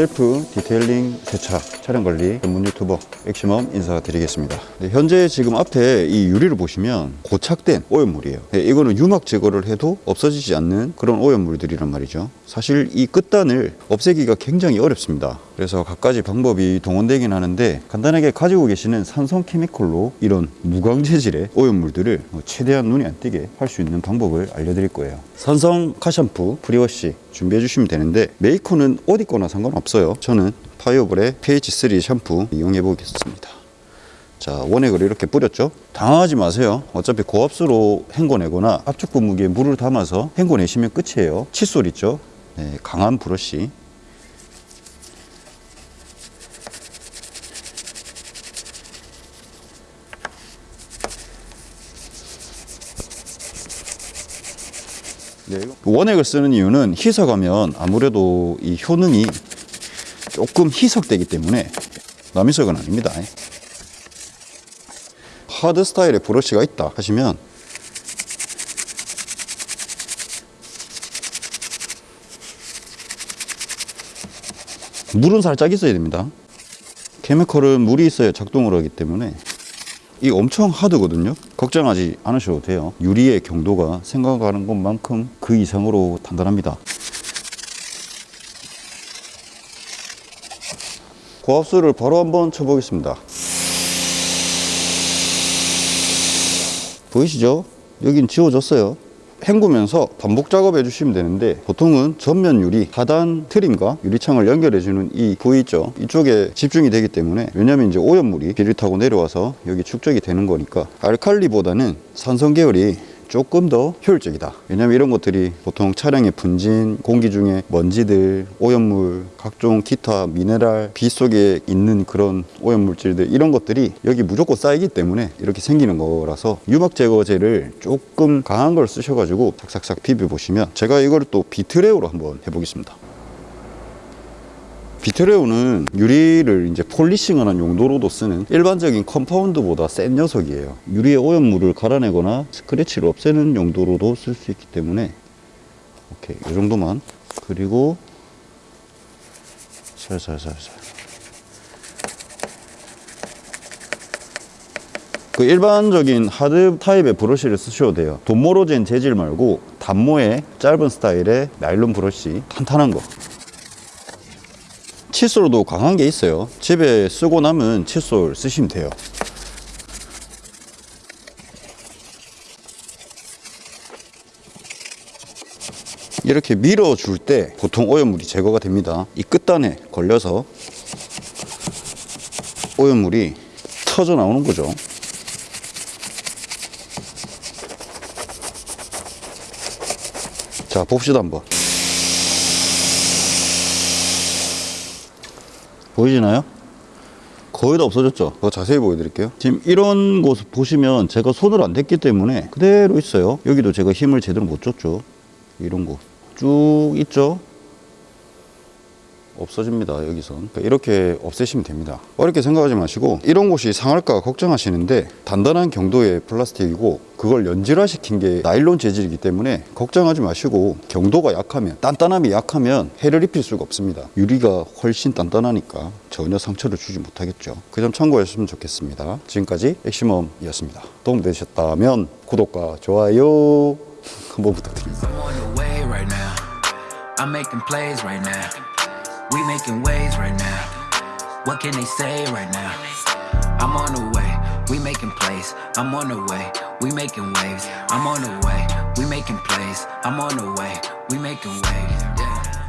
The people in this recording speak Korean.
셀프 detailing 세차 차량 관리 전문 유튜버 엑시멈 인사드리겠습니다. 네, 현재 지금 앞에 이 유리를 보시면 고착된 오염물이에요. 네, 이거는 유막 제거를 해도 없어지지 않는 그런 오염물들이란 말이죠. 사실 이 끝단을 없애기가 굉장히 어렵습니다. 그래서 갖가지 방법이 동원되긴 하는데 간단하게 가지고 계시는 산성 chemical로 이런 무광 재질의 오염물들을 최대한 눈이 안 띄게 할 수 있는 방법을 알려드릴 거예요. 산성 car 샴푸 prewash 준비해 주시면 되는데 메이커는 어디 거나 상관없어요. 저는 파이어볼의 pH3 샴푸 이용해 보겠습니다. 자 원액을 이렇게 뿌렸죠? 당황하지 마세요. 어차피 고압수로 헹궈내거나 압축 분무기에 물을 담아서 헹궈내시면 끝이에요. 칫솔 있죠? 네, 강한 브러쉬 원액을 쓰는 이유는 희석하면 아무래도 이 효능이 조금 희석되기 때문에 남이석은 아닙니다. 하드 스타일의 브러쉬가 있다 하시면 물은 살짝 있어야 됩니다. 케미컬은 물이 있어야 작동을 하기 때문에 이 엄청 하드거든요. 걱정하지 않으셔도 돼요. 유리의 경도가 생각하는 것만큼 그 이상으로 단단합니다. 고압수를 바로 한번 쳐보겠습니다. 보이시죠? 여긴 지워졌어요. 헹구면서 반복 작업해 주시면 되는데 보통은 전면 유리 하단 트림과 유리창을 연결해 주는 이 부위 있죠. 이쪽에 집중이 되기 때문에 왜냐면 이제 오염물이 비를 타고 내려와서 여기 축적이 되는 거니까 알칼리보다는 산성 계열이 조금 더 효율적이다. 왜냐면 이런 것들이 보통 차량의 분진, 공기 중에 먼지들, 오염물, 각종 기타 미네랄, 비 속에 있는 그런 오염물질들 이런 것들이 여기 무조건 쌓이기 때문에 이렇게 생기는 거라서 유막 제거제를 조금 강한 걸 쓰셔가지고 삭삭삭 비벼 보시면 제가 이걸 또 비트레오로 한번 해보겠습니다 비트레오는 유리를 이제 polishing하는 용도로도 쓰는 일반적인 compound보다 센 녀석이에요. 유리의 오염물을 갈아내거나 스크래치를 없애는 용도로도 쓸 수 있기 때문에 오케이 이 정도만 그리고 살살살살 그 일반적인 하드 타입의 브러쉬를 쓰셔도 돼요. 돈모로 된 재질 말고 단모의 짧은 스타일의 나일론 브러쉬 탄탄한 거 칫솔도 강한 게 있어요. 집에 쓰고 남은 칫솔 쓰시면 돼요. 이렇게 밀어줄 때 보통 오염물이 제거가 됩니다. 이 끝단에 걸려서 오염물이 터져 나오는 거죠. 자 봅시다 한번 보이시나요? 거의 다 없어졌죠? 더 자세히 보여드릴게요. 지금 이런 곳 보시면 제가 손을 안 댔기 때문에 그대로 있어요. 여기도 제가 힘을 제대로 못 줬죠. 이런 곳. 쭉 있죠 없어집니다 여기선. 그러니까 이렇게 없애시면 됩니다. 어렵게 생각하지 마시고 이런 곳이 상할까 걱정하시는데 단단한 경도의 플라스틱이고 그걸 연질화 시킨 게 나일론 재질이기 때문에 걱정하지 마시고 경도가 약하면 단단함이 약하면 해를 입힐 수가 없습니다. 유리가 훨씬 단단하니까 전혀 상처를 주지 못하겠죠. 그 점 참고하셨으면 좋겠습니다. 지금까지 엑시멈이었습니다. 도움되셨다면 구독과 좋아요 한번 부탁드립니다 We making waves right now. What can they say right now? I'm on the way. We making plays. I'm on the way. We making waves. I'm on the way. We making plays. I'm on the way. We making waves. Yeah.